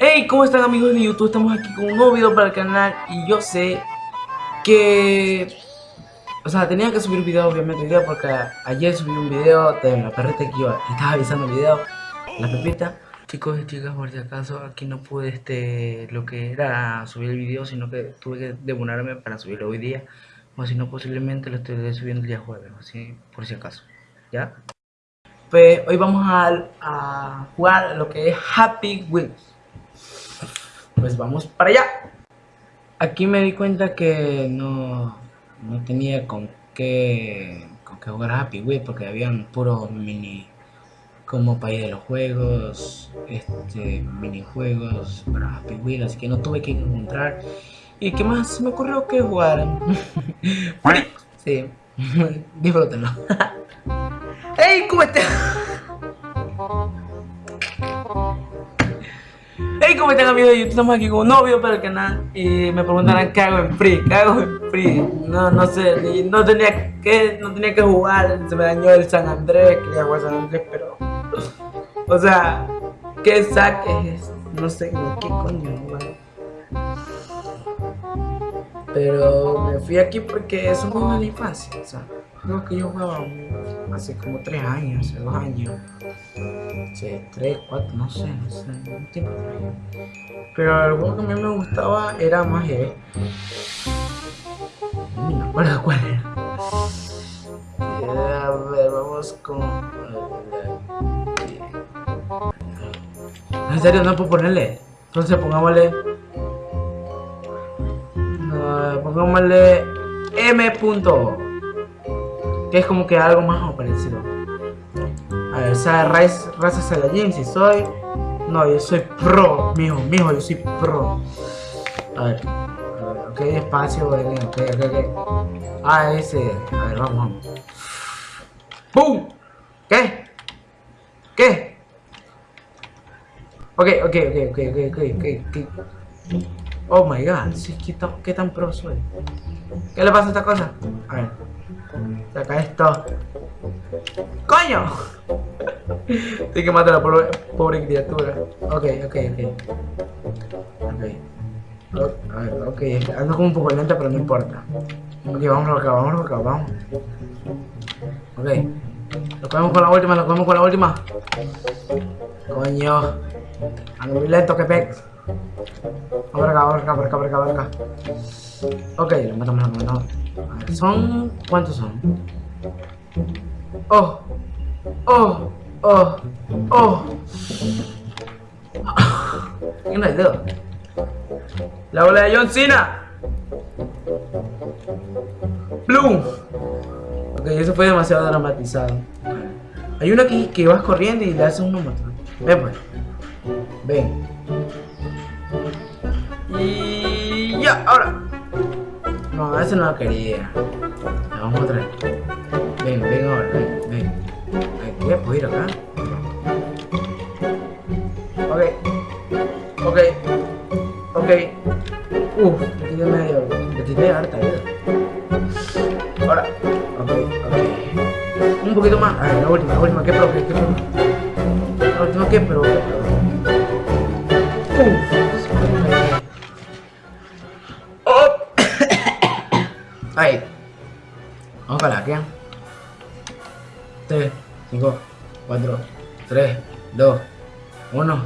Hey, ¿cómo están amigos de YouTube? Estamos aquí con un nuevo video para el canal y yo sé que... O sea, tenía que subir video obviamente video porque ayer subí un video de la perrita que que estaba avisando el video, la pepita. Chicos y chicas, por si acaso, aquí no pude este lo que era subir el video, sino que tuve que demorarme para subirlo hoy día. O si no, posiblemente lo estaré subiendo el día jueves, así por si acaso. ¿Ya? Pues hoy vamos a, a jugar lo que es Happy Wheels pues vamos para allá. Aquí me di cuenta que no, no tenía con qué, con qué jugar Happy Wheel porque habían puro mini como país de los juegos, este minijuegos para Wheel, así que no tuve que encontrar. ¿Y qué más me ocurrió que jugar? sí, disfrútenlo. ¿Cómo estás? Hey, ¿cómo están amigos de YouTube? Estamos aquí con un nuevo video para el canal Y me preguntarán qué hago en Free, qué hago en Free No, no sé, no tenía que, no tenía que jugar Se me dañó el San Andrés, quería jugar San Andrés, pero O sea, ¿qué saques? No sé, ¿qué coño? Man? Pero me fui aquí porque es un juego de infancia, o sea Creo que yo jugaba hace como 3 años, hace 2 años. Hace 3, 4, no sé, no sé, un tiempo Pero el juego que a mí me gustaba era más E. No me acuerdo cuál era. Eh, a ver, vamos con... En serio, no puedo ponerle. Entonces pongámosle... Pongámosle M. Que es como que algo más parecido. A ver, o sea, raza, raza Saiyajin, si soy... No, yo soy pro, mijo, mijo, yo soy pro. A ver, a ok, espacio, ok, ok, ok. Ah, ese, a ver, vamos. ¡Bum! ¿Qué? ¿Qué? Ok, ok, ok, ok, ok, ok, ok. Oh my god, sí, ¿qué, tan, qué tan pro soy? ¿Qué le pasa a esta cosa? A ver. Saca esto. ¡Coño! Tengo que matar a la pobre, pobre, criatura. Ok, ok, ok. Ok. A ver, ok. Ando como un poco lenta, pero no importa. Ok, vamos acá, vamos acá, vamos. Ok. Cogemos con la última, lo cogemos con la última. Coño. Ando muy lento, que pex. Vamos acá, vamos acá, por acá, por acá, por acá. Ok, lo matamos, lo matamos. Son... ¿Cuántos son? Oh. Oh. Oh. Oh. ¿Quién el dedo? La bola de John Cena. Bloom. Ok, eso fue demasiado dramatizado. Hay uno aquí que vas corriendo y le hace un número. Ven pues. Ven. Y ya, ahora. No, ese no lo quería. vamos a traer. Ven, ven ahora, ven, ven. ¿Qué? ¿Puedo ir acá? Ok. Ok. Ok. Uf, me tiré medio. Me tiré harta A la última, la última. ¿Qué pro? ¿Qué, pro? La última, ¿qué pro? Uf. Ahí. Vamos para la 3, 5, 4, 3, 2, 1.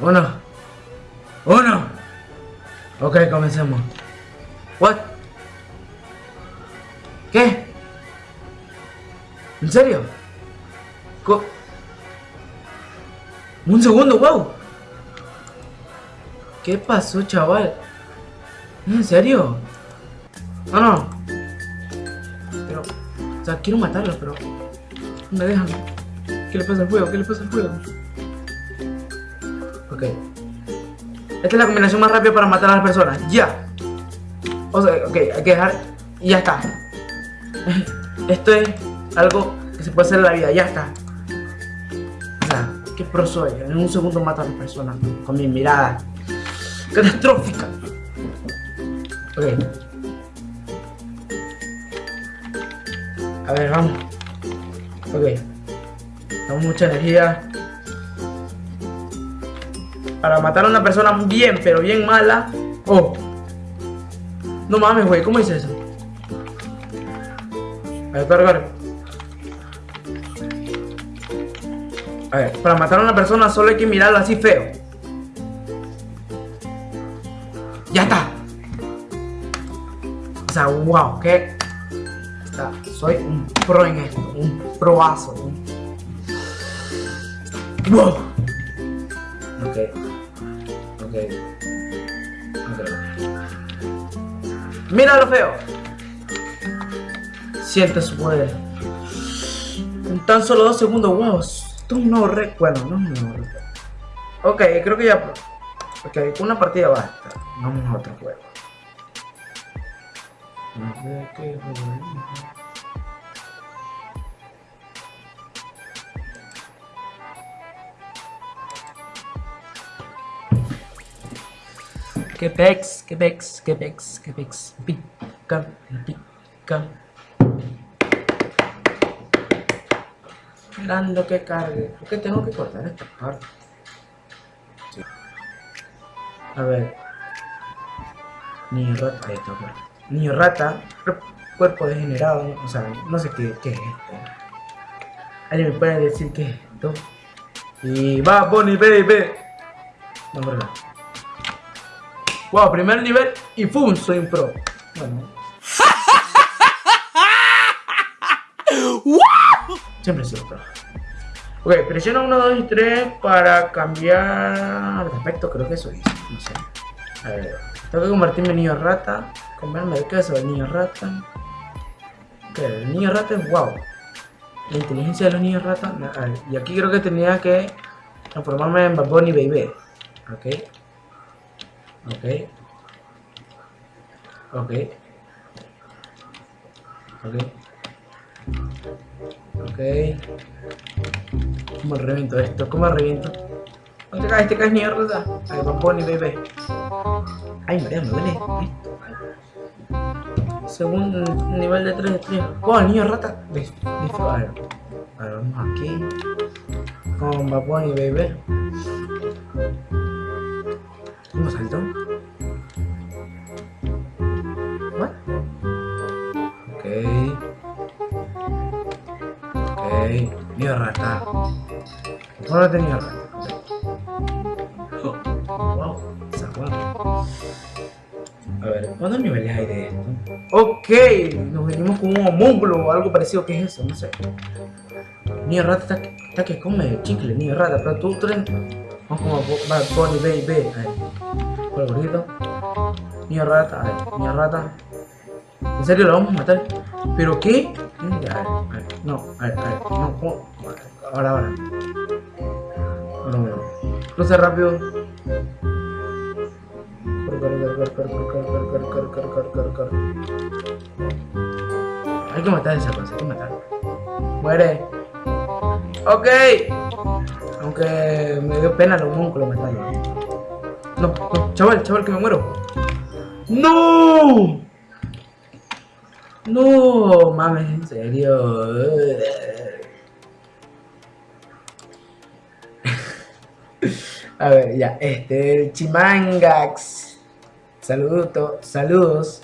1. 1. Ok, comencemos. What? ¿Qué? ¿En serio? Co Un segundo, wow. ¿Qué pasó, chaval? ¿En serio? No, no. Pero, o sea, quiero matarlo, pero me dejan. ¿Qué le pasa al fuego? ¿Qué le pasa al fuego? Ok. Esta es la combinación más rápida para matar a las personas. ¡Ya! O sea, ok, hay que dejar... Y ya está. Esto es algo que se puede hacer en la vida. Ya está. O sea, qué pro soy. En un segundo mato a las personas con mi mirada catastrófica. Ok. A ver, vamos. Ok. Tenemos mucha energía. Para matar a una persona bien, pero bien mala. Oh. No mames, güey. ¿Cómo hice eso? A ver, corre. A ver, para matar a una persona solo hay que mirarlo así feo. Ya está. O sea, wow, que soy un pro en esto, un proazo. Un... Wow. Ok. Ok. Ok. Mira lo feo. Siente su poder. En tan solo dos segundos, wow no recuerdo, no, no recuerdo. Ok, creo que ya... Ok, una partida basta. Vamos a otro juego. Quebec, Quebec, Quebec, Quebec, Quebec, Quebec. Esperando que cargue. Porque tengo que cortar esta parte. A ver. Niño rata. Ahí está, Niño rata. Cuerpo degenerado. O sea, no sé qué, qué es esto. Alguien me puede decir qué es esto. Y va, Bonnie, baby. No, verdad. Wow, primer nivel y ¡pum! Soy un pro. Bueno. Siempre soy un pro. Ok, presiona 1, 2 y 3 para cambiar de aspecto, creo que eso es. No sé. A ver, tengo que convertirme en niño rata. Comerme el queso del niño rata. Ok, el niño rata es wow. La inteligencia de los niños rata. A ver, y aquí creo que tenía que transformarme en Baboni Baby. Ok. Ok. Ok. Ok. Ok. ¿Cómo reviento esto? ¿Cómo reviento? ¿Dónde te caes? ¿Te caes mierda? Ay, Bamboni, bebé. Ay, María, me duele. Segundo nivel de 3 de 3. ¡Oh, niño rata! Listo. A ver. A ver, vamos aquí. Con Baboni, bebé. ¿Cómo saltó? ¿What? Ok. Ok. Niño rata. Ahora tenía. Oh, wow. A ver, ¿cuántos niveles hay de esto? Ok, nos venimos con un homúnculo o algo parecido. ¿Qué es eso? No sé. Niño rata está, está que come chicle, niño rata, pero tú tren. Vamos como Bad Bunny, baby. Por el gordito. Niño rata, a ver, niño rata. ¿En serio lo vamos a matar? ¿Pero qué? A ver, a ver, no, a ver, a ver, no. Ahora, ahora. Corre, corre. Hay que matar a esa cosa, hay que matarla. Muere. Ok. Aunque me dio pena los músculos matarlo. No, no, chaval, chaval, que me muero. ¡No! No, mames, en serio. A ver, ya, este, Chimangax. Saludos, saludos.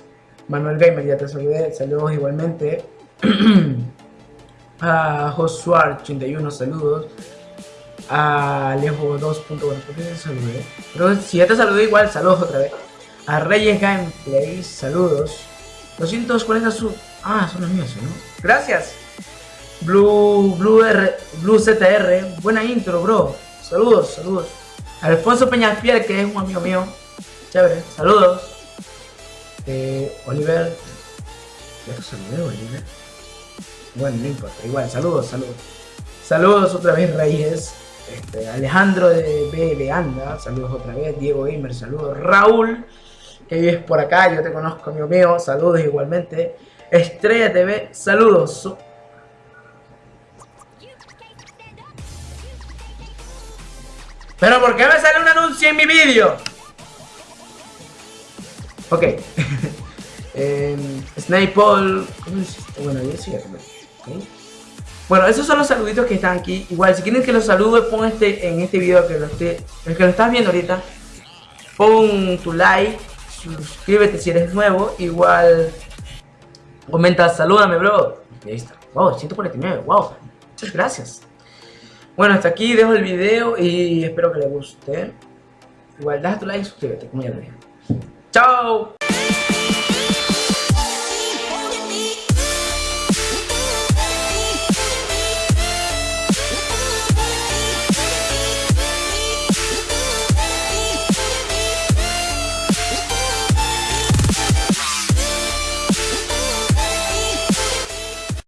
Manuel Gamer, ya te saludé. Saludos igualmente. a Josuar81, saludos. A Alejo 2.1, ¿por qué te saludé? Si ya te saludé igual, saludos otra vez. A Reyes Gameplay, saludos. 240 sub. Ah, son los míos, ¿no? Gracias. Blue, Blue, R, Blue ZR, buena intro, bro. Saludos, saludos. Alfonso Peñafiel, que es un amigo mío. Chévere, saludos. Eh, Oliver. ¿Ya te saludé, Oliver? Bueno, no importa, igual, saludos, saludos. Saludos otra vez, Reyes. Este, Alejandro de BL Anda, saludos otra vez. Diego Gamer, saludos. Raúl, que vives por acá, yo te conozco, amigo mío, saludos igualmente. Estrella TV, saludos. ¿Pero por qué me sale un anuncio en mi vídeo? Ok. eh, Snapple. ¿Cómo hiciste? Bueno, yo sí, okay. Bueno, esos son los saluditos que están aquí. Igual, si quieren que los salude, pon este en este video que lo esté, el que lo estás viendo ahorita. Pon tu like, suscríbete si eres nuevo. Igual, comenta, salúdame, bro. Y ahí está. Wow, 149. Wow. Muchas gracias. Bueno, hasta aquí dejo el video y espero que les guste. Igual, deja tu like y suscríbete, como ya lo dije. ¡Chao!